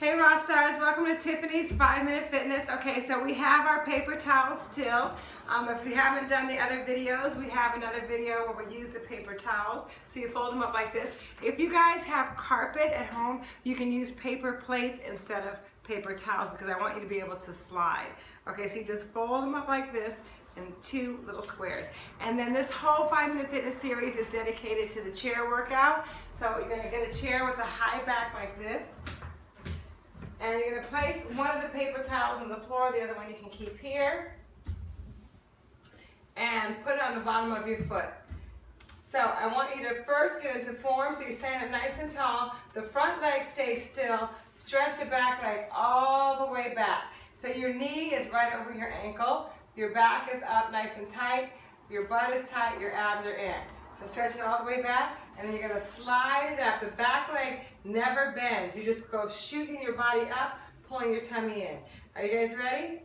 Hey Rock Stars, welcome to Tiffany's 5 Minute Fitness. Okay, so we have our paper towels still. Um, if we haven't done the other videos, we have another video where we use the paper towels. So you fold them up like this. If you guys have carpet at home, you can use paper plates instead of paper towels because I want you to be able to slide. Okay, so you just fold them up like this in two little squares. And then this whole five minute fitness series is dedicated to the chair workout. So you're gonna get a chair with a high back like this. And you're gonna place one of the paper towels on the floor, the other one you can keep here. And put it on the bottom of your foot. So I want you to first get into form, so you're standing up nice and tall. The front leg stays still. Stretch the back leg all the way back. So your knee is right over your ankle. Your back is up nice and tight. Your butt is tight, your abs are in. So stretch it all the way back, and then you're gonna slide it up. The back leg never bends. You just go shooting your body up, pulling your tummy in. Are you guys ready?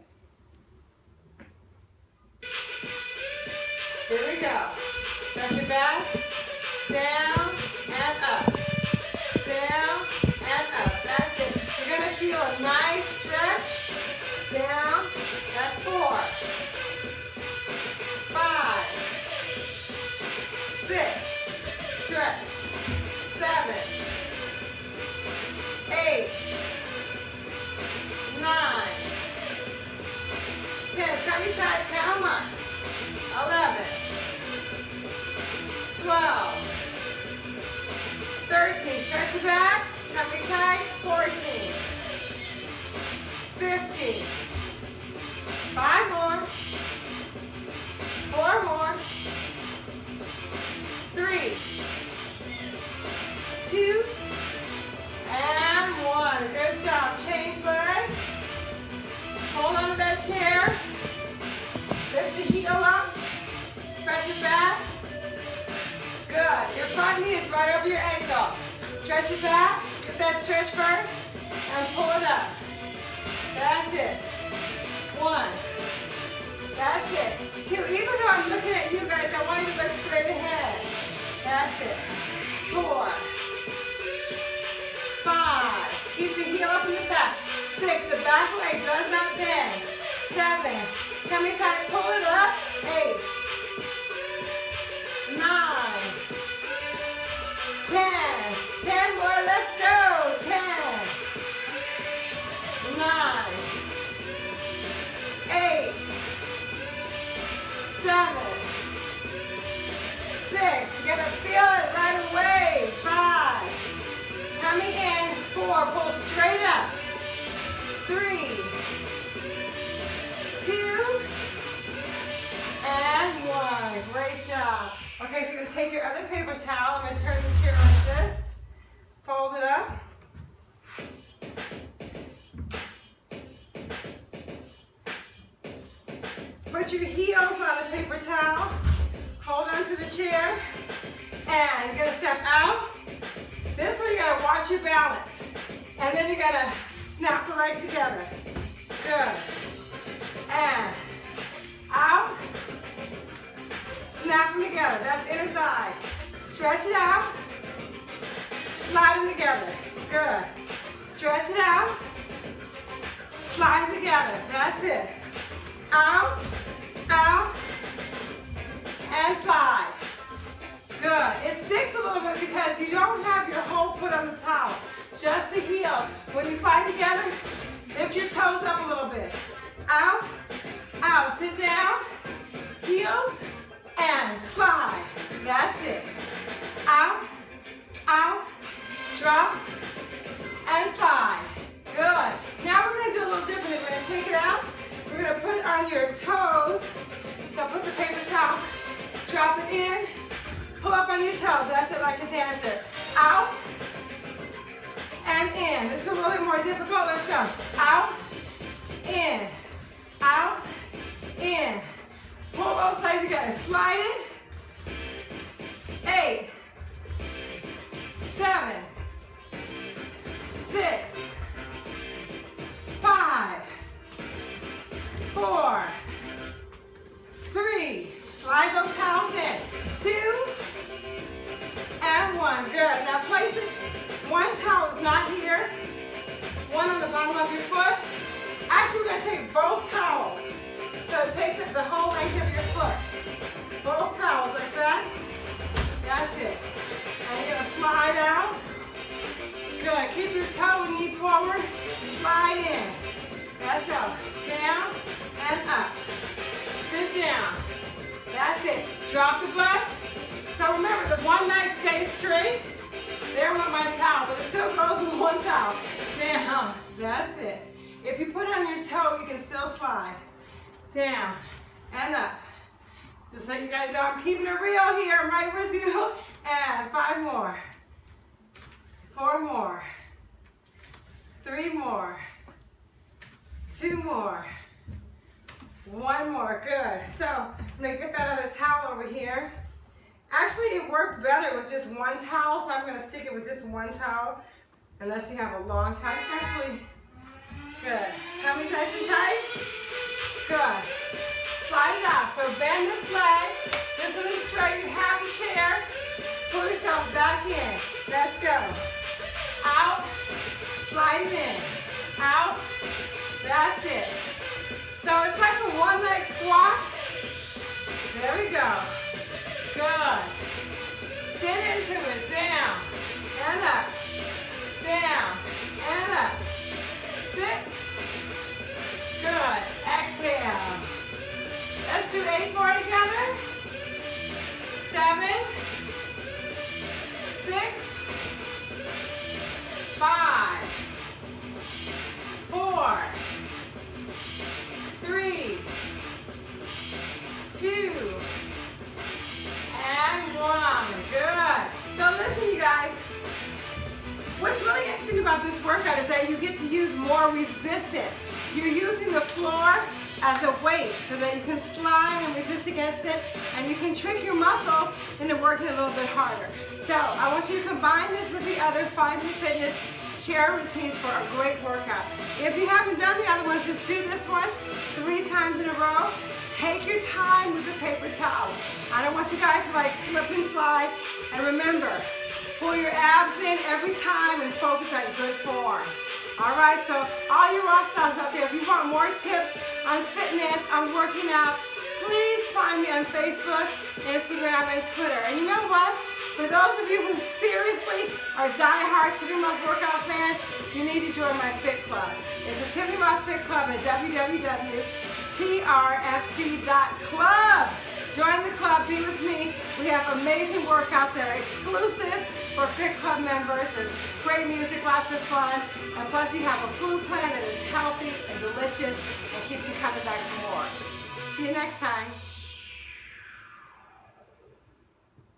Here we go. Stretch your back, down, back. Tummy tight. Fourteen. Fifteen. Five more. Four more. Three. Two. And one. Good job. Change legs. Hold on to that chair. Lift the heel up. Press it back. Good. Your front knee is right over your ankle. Stretch it back. Get that stretch first. And pull it up. That's it. One. That's it. Two. Even though I'm looking at you guys, I want you to look straight ahead. That's it. Four. Five. Keep the heel up in the back. Six. The back leg does not bend. Seven. Tummy tight. Pull it up. Eight. Okay, so you're gonna take your other paper towel. I'm gonna turn the chair like this. Fold it up. Put your heels on the paper towel. Hold on to the chair. And you're gonna step out. This one you gotta watch your balance. And then you gotta snap the legs together. Good. Sit down. Heels, and slide. That's it. Out, out, drop, and slide. Good. Now we're going to do a little different. We're going to take it out. We're going to put it on your toes. So put the paper towel, drop it in, pull up on your toes. That's it, like a dancer. Out and in. This is a little bit more difficult. Let's go. Out, in, out, Slide it. it, the whole length of your foot. Both toes like that. That's it. And you're going to slide out. Good. Keep your toe and knee forward. Slide in. That's up. Down and up. Sit down. That's it. Drop the butt. So remember, the one leg stays straight. There went my towel, but it still goes with one towel. Down. That's it. If you put it on your toe, you can still slide. Down and up. Just let you guys know I'm keeping it real here. I'm right with you. And five more. Four more. Three more. Two more. One more, good. So I'm gonna get that other towel over here. Actually, it works better with just one towel, so I'm gonna stick it with just one towel, unless you have a long towel. Actually, good. Tummy's nice and tight. Good. Slide it out. So bend this leg. This one is straight. You have a chair. Pull yourself back in. Let's go. Out. Slide it in. Out. That's it. So it's like a one leg squat. There we go. Good. Sit into it. Down and up. Do eight more together. Seven. Six. Five. Four three, two, and one. Good. So listen, you guys. What's really interesting about this workout is that you get to use more resistance. You're using it and you can trick your muscles into working a little bit harder. So I want you to combine this with the other Find Your Fitness chair routines for a great workout. If you haven't done the other ones, just do this one three times in a row. Take your time with the paper towel. I don't want you guys to like slip and slide. And remember, pull your abs in every time and focus on good form. All right, so all you rock stars out there, if you want more tips on fitness, on working out, please find me on Facebook, Instagram, and Twitter. And you know what? For those of you who seriously are die-hard Tiffany Rothe workout fans, you need to join my Fit Club. It's a Tiffany Rothe Fit Club at www.trfc.club. Join the club, be with me. We have amazing workouts that are exclusive for Fit Club members with great music, lots of fun, and plus you have a food plan that is healthy and delicious and keeps you coming back for more. See you next time.